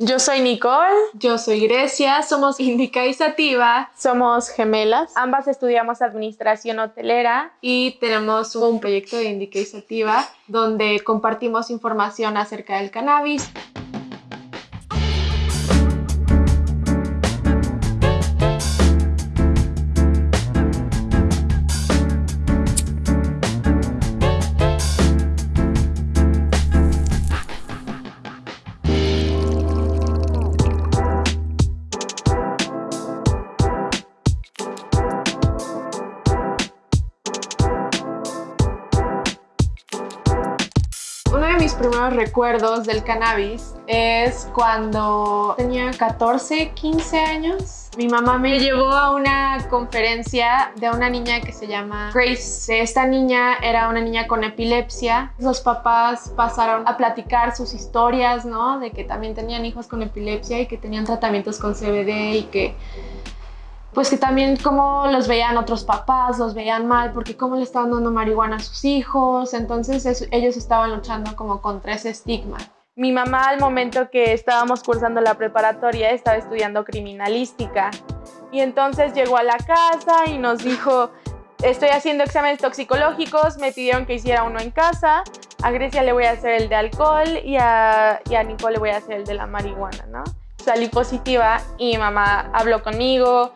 Yo soy Nicole. Yo soy Grecia. Somos Indica y Sativa. Somos gemelas. Ambas estudiamos administración hotelera. Y tenemos un proyecto de Indica y Sativa donde compartimos información acerca del cannabis. Primeros recuerdos del cannabis es cuando tenía 14, 15 años. Mi mamá me llevó a una conferencia de una niña que se llama Grace. Esta niña era una niña con epilepsia. Los papás pasaron a platicar sus historias, ¿no? De que también tenían hijos con epilepsia y que tenían tratamientos con CBD y que pues que también como los veían otros papás, los veían mal, porque cómo le estaban dando marihuana a sus hijos, entonces ellos estaban luchando como contra ese estigma. Mi mamá al momento que estábamos cursando la preparatoria estaba estudiando criminalística y entonces llegó a la casa y nos dijo, estoy haciendo exámenes toxicológicos, me pidieron que hiciera uno en casa, a Grecia le voy a hacer el de alcohol y a, y a Nicole le voy a hacer el de la marihuana, ¿no? Salí positiva y mi mamá habló conmigo,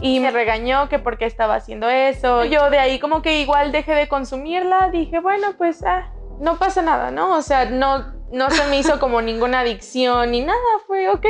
y me regañó que por qué estaba haciendo eso. Yo de ahí como que igual dejé de consumirla, dije, bueno, pues ah, no pasa nada, ¿no? O sea, no, no se me hizo como ninguna adicción ni nada, fue ok.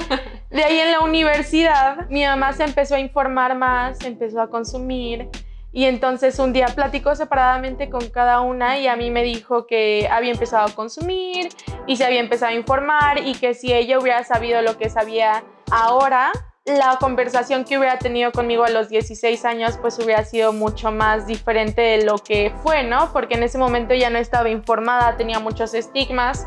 De ahí en la universidad mi mamá se empezó a informar más, empezó a consumir y entonces un día platicó separadamente con cada una y a mí me dijo que había empezado a consumir y se había empezado a informar y que si ella hubiera sabido lo que sabía ahora, la conversación que hubiera tenido conmigo a los 16 años pues hubiera sido mucho más diferente de lo que fue, ¿no? Porque en ese momento ya no estaba informada, tenía muchos estigmas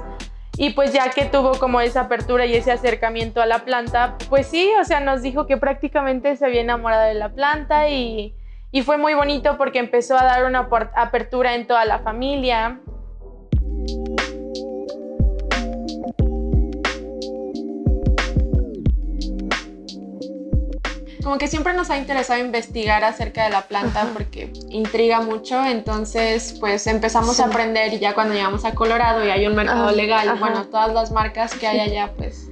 y pues ya que tuvo como esa apertura y ese acercamiento a la planta, pues sí, o sea, nos dijo que prácticamente se había enamorado de la planta y, y fue muy bonito porque empezó a dar una apertura en toda la familia. Como que siempre nos ha interesado investigar acerca de la planta porque intriga mucho, entonces pues empezamos a aprender y ya cuando llegamos a Colorado y hay un mercado legal, bueno, todas las marcas que hay allá pues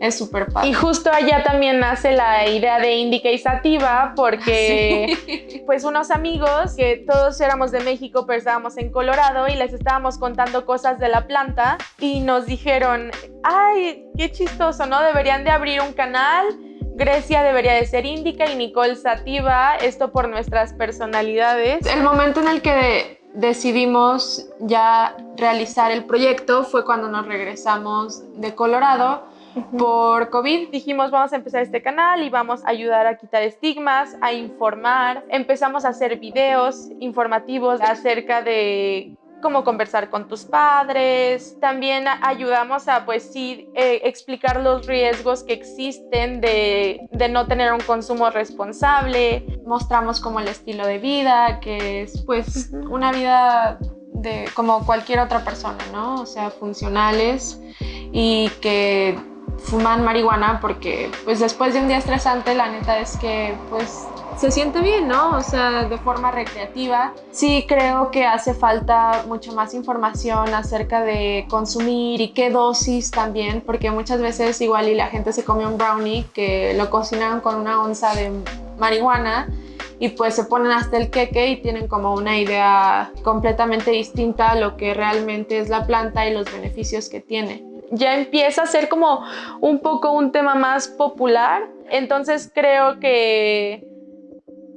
es súper padre. Y justo allá también nace la idea de Indica y Sativa porque pues unos amigos que todos éramos de México pero estábamos en Colorado y les estábamos contando cosas de la planta y nos dijeron, ay, qué chistoso, ¿no? Deberían de abrir un canal Grecia debería de ser índica y Nicole sativa, esto por nuestras personalidades. El momento en el que decidimos ya realizar el proyecto fue cuando nos regresamos de Colorado por COVID. Dijimos, vamos a empezar este canal y vamos a ayudar a quitar estigmas, a informar. Empezamos a hacer videos informativos acerca de cómo conversar con tus padres. También ayudamos a, pues sí, eh, explicar los riesgos que existen de, de, no tener un consumo responsable. Mostramos como el estilo de vida, que es pues una vida de como cualquier otra persona, ¿no? O sea, funcionales y que fuman marihuana porque pues después de un día estresante la neta es que pues se siente bien, ¿no? O sea, de forma recreativa. Sí creo que hace falta mucha más información acerca de consumir y qué dosis también, porque muchas veces igual y la gente se come un brownie que lo cocinan con una onza de marihuana y pues se ponen hasta el queque y tienen como una idea completamente distinta a lo que realmente es la planta y los beneficios que tiene. Ya empieza a ser como un poco un tema más popular, entonces creo que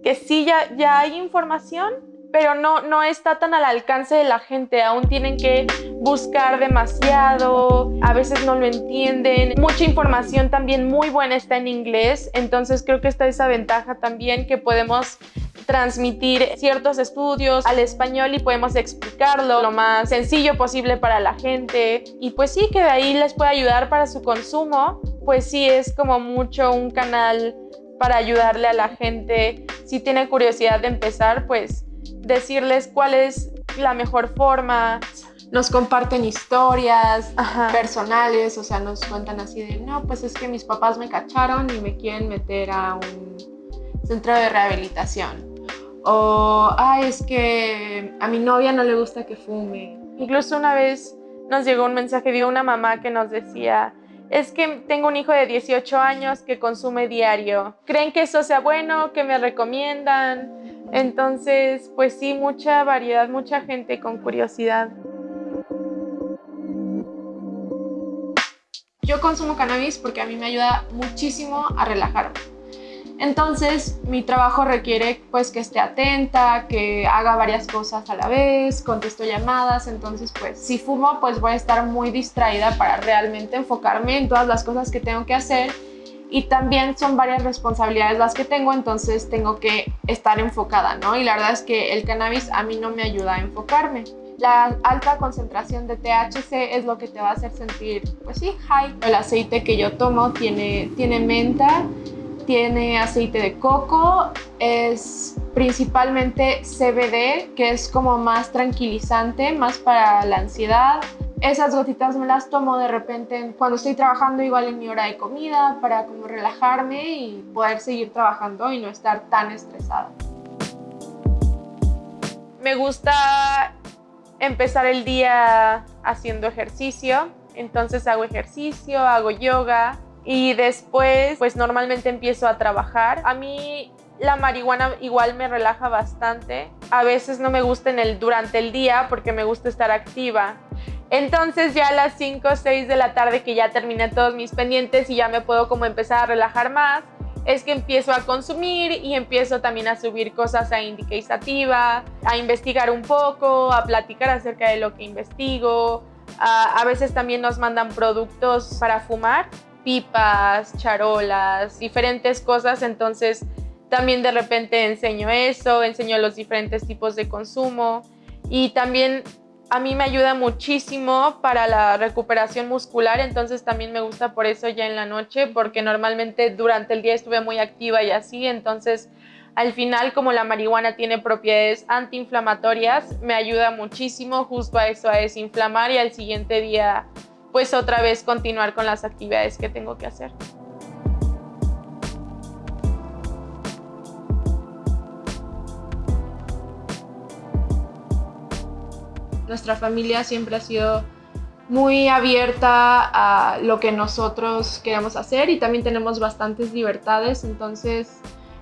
que sí ya, ya hay información, pero no, no está tan al alcance de la gente, aún tienen que buscar demasiado, a veces no lo entienden. Mucha información también muy buena está en inglés, entonces creo que está esa ventaja también que podemos transmitir ciertos estudios al español y podemos explicarlo lo más sencillo posible para la gente y pues sí que de ahí les puede ayudar para su consumo, pues sí es como mucho un canal para ayudarle a la gente. Si tiene curiosidad de empezar, pues decirles cuál es la mejor forma. nos comparten historias personales, o sea, nos cuentan así de, no, pues es que mis papás me cacharon y me quieren meter a un centro de rehabilitación. O, ay, es que a mi novia no le gusta que fume. Incluso una vez nos llegó un mensaje de una mamá que nos decía, es que tengo un hijo de 18 años que consume diario. ¿Creen que eso sea bueno? ¿Qué me recomiendan? Entonces, pues sí, mucha variedad, mucha gente con curiosidad. Yo consumo cannabis porque a mí me ayuda muchísimo a relajarme. Entonces, mi trabajo requiere pues que esté atenta, que haga varias cosas a la vez, contesto llamadas, entonces pues si fumo pues voy a estar muy distraída para realmente enfocarme en todas las cosas que tengo que hacer y también son varias responsabilidades las que tengo, entonces tengo que estar enfocada, ¿no? Y la verdad es que el cannabis a mí no me ayuda a enfocarme. La alta concentración de THC es lo que te va a hacer sentir, pues sí, high. El aceite que yo tomo tiene, tiene menta, tiene aceite de coco, es principalmente CBD, que es como más tranquilizante, más para la ansiedad. Esas gotitas me las tomo de repente cuando estoy trabajando igual en mi hora de comida para como relajarme y poder seguir trabajando y no estar tan estresada. Me gusta empezar el día haciendo ejercicio, entonces hago ejercicio, hago yoga, y después pues normalmente empiezo a trabajar. A mí la marihuana igual me relaja bastante. A veces no me gusta en el, durante el día porque me gusta estar activa. Entonces ya a las 5 o 6 de la tarde que ya terminé todos mis pendientes y ya me puedo como empezar a relajar más, es que empiezo a consumir y empiezo también a subir cosas a Indicativa, a investigar un poco, a platicar acerca de lo que investigo. A, a veces también nos mandan productos para fumar pipas, charolas, diferentes cosas, entonces también de repente enseño eso, enseño los diferentes tipos de consumo. Y también a mí me ayuda muchísimo para la recuperación muscular, entonces también me gusta por eso ya en la noche, porque normalmente durante el día estuve muy activa y así, entonces al final como la marihuana tiene propiedades antiinflamatorias, me ayuda muchísimo justo a eso, a desinflamar y al siguiente día pues otra vez continuar con las actividades que tengo que hacer. Nuestra familia siempre ha sido muy abierta a lo que nosotros queremos hacer y también tenemos bastantes libertades, entonces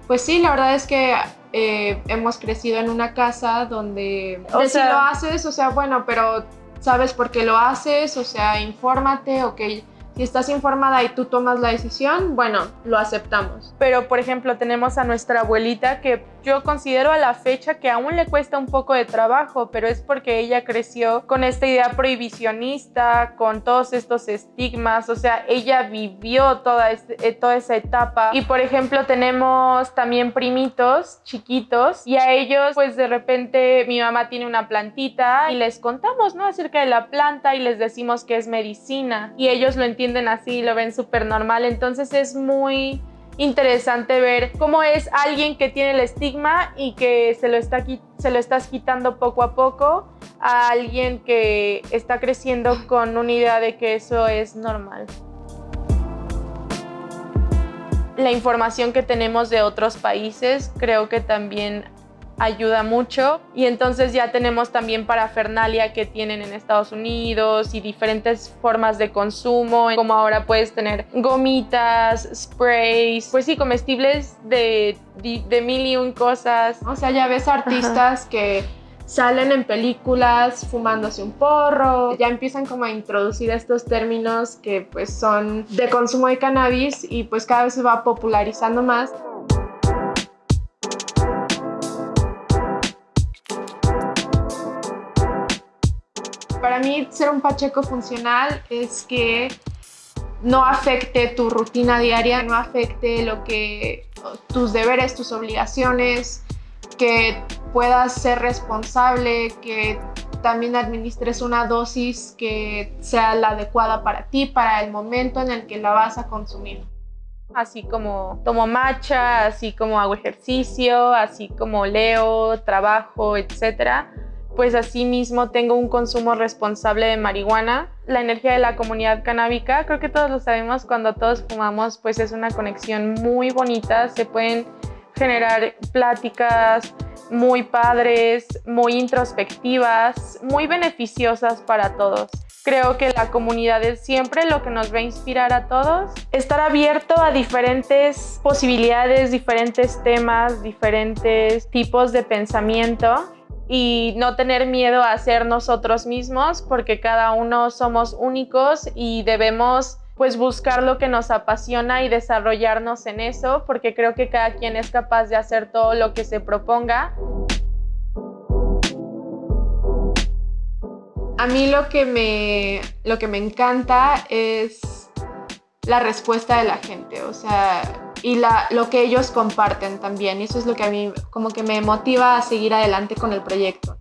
pues sí, la verdad es que eh, hemos crecido en una casa donde o si lo haces, o sea, bueno, pero sabes por qué lo haces, o sea, infórmate, ok, si estás informada y tú tomas la decisión, bueno, lo aceptamos. Pero, por ejemplo, tenemos a nuestra abuelita que yo considero a la fecha que aún le cuesta un poco de trabajo, pero es porque ella creció con esta idea prohibicionista, con todos estos estigmas, o sea, ella vivió toda, este, eh, toda esa etapa. Y, por ejemplo, tenemos también primitos chiquitos y a ellos, pues de repente mi mamá tiene una plantita y les contamos, ¿no? Acerca de la planta y les decimos que es medicina y ellos lo entienden así, lo ven súper normal. Entonces es muy interesante ver cómo es alguien que tiene el estigma y que se lo, está, estás quitando poco a poco a alguien que está creciendo con una idea de que eso es normal. La información que tenemos de otros países creo que también ayuda mucho y entonces ya tenemos también parafernalia que tienen en Estados Unidos y diferentes formas de consumo como ahora puedes tener gomitas, sprays, pues sí, comestibles de, de, mil y un cosas. O sea, ya ves artistas que salen en películas fumándose un porro, ya empiezan como a introducir estos términos que pues son de consumo de cannabis y pues cada vez se va popularizando más. Para mí ser un pacheco funcional es que no afecte tu rutina diaria, no afecte lo que tus deberes, tus obligaciones, que puedas ser responsable, que también administres una dosis que sea la adecuada para ti, para el momento en el que la vas a consumir. Así como tomo matcha, así como hago ejercicio, así como leo, trabajo, etcétera pues asimismo tengo un consumo responsable de marihuana. La energía de la comunidad canábica, creo que todos lo sabemos, cuando todos fumamos, pues es una conexión muy bonita, se pueden generar pláticas muy padres, muy introspectivas, muy beneficiosas para todos. Creo que la comunidad es siempre lo que nos va a inspirar a todos. Estar abierto a diferentes posibilidades, diferentes temas, diferentes tipos de pensamiento y no tener miedo a ser nosotros mismos porque cada uno somos únicos y debemos pues buscar lo que nos apasiona y desarrollarnos en eso porque creo que cada quien es capaz de hacer todo lo que se proponga. A mí lo que me, lo que me encanta es la respuesta de la gente, o sea, y la, lo que ellos comparten también. Y eso es lo que a mí como que me motiva a seguir adelante con el proyecto.